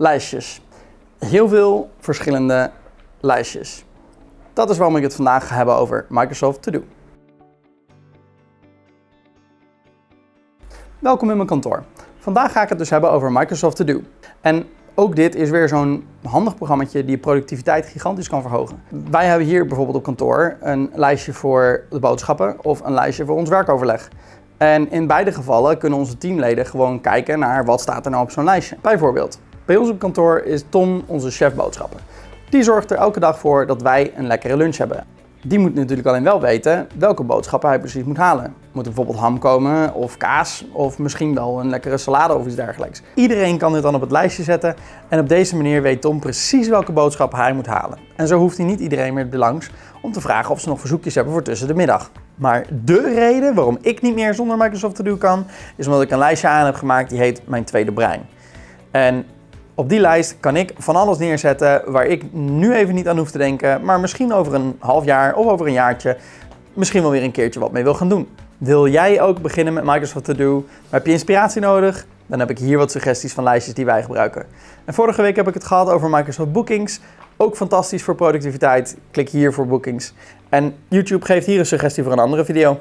lijstjes. Heel veel verschillende lijstjes. Dat is waarom ik het vandaag ga hebben over Microsoft To Do. Welkom in mijn kantoor. Vandaag ga ik het dus hebben over Microsoft To Do. En ook dit is weer zo'n handig programma die productiviteit gigantisch kan verhogen. Wij hebben hier bijvoorbeeld op kantoor een lijstje voor de boodschappen of een lijstje voor ons werkoverleg. En in beide gevallen kunnen onze teamleden gewoon kijken naar wat staat er nou op zo'n lijstje. Bijvoorbeeld, bij ons op kantoor is Tom onze chef boodschappen. Die zorgt er elke dag voor dat wij een lekkere lunch hebben. Die moet natuurlijk alleen wel weten welke boodschappen hij precies moet halen. Moet er bijvoorbeeld ham komen of kaas of misschien wel een lekkere salade of iets dergelijks. Iedereen kan dit dan op het lijstje zetten en op deze manier weet Tom precies welke boodschappen hij moet halen. En zo hoeft hij niet iedereen meer langs om te vragen of ze nog verzoekjes hebben voor tussen de middag. Maar de reden waarom ik niet meer zonder Microsoft To Do kan, is omdat ik een lijstje aan heb gemaakt die heet Mijn Tweede Brein. En op die lijst kan ik van alles neerzetten waar ik nu even niet aan hoef te denken, maar misschien over een half jaar of over een jaartje misschien wel weer een keertje wat mee wil gaan doen. Wil jij ook beginnen met Microsoft To Do? heb je inspiratie nodig? Dan heb ik hier wat suggesties van lijstjes die wij gebruiken. En vorige week heb ik het gehad over Microsoft Bookings. Ook fantastisch voor productiviteit. Klik hier voor Bookings. En YouTube geeft hier een suggestie voor een andere video.